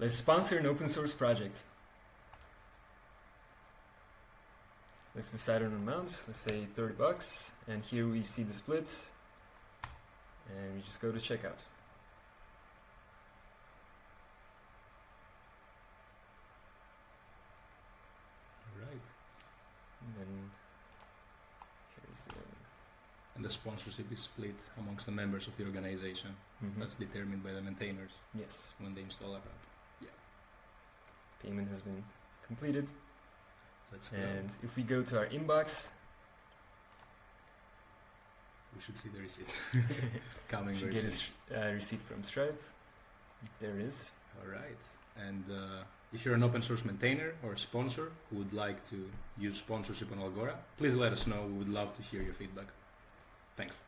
Let's sponsor an open source project. Let's decide on an amount. Let's say 30 bucks. And here we see the split. And we just go to checkout. Right. And then here's the. And the sponsorship is split amongst the members of the organization. Mhm. That's determined by the maintainers yes. when they install a app. Payment has been completed. Let's go. And if we go to our inbox, we should see the receipt we coming should get a uh, receipt from Stripe. There it is. All right. And uh, if you're an open source maintainer or a sponsor who would like to use sponsorship on Algora, please let us know. We would love to hear your feedback. Thanks.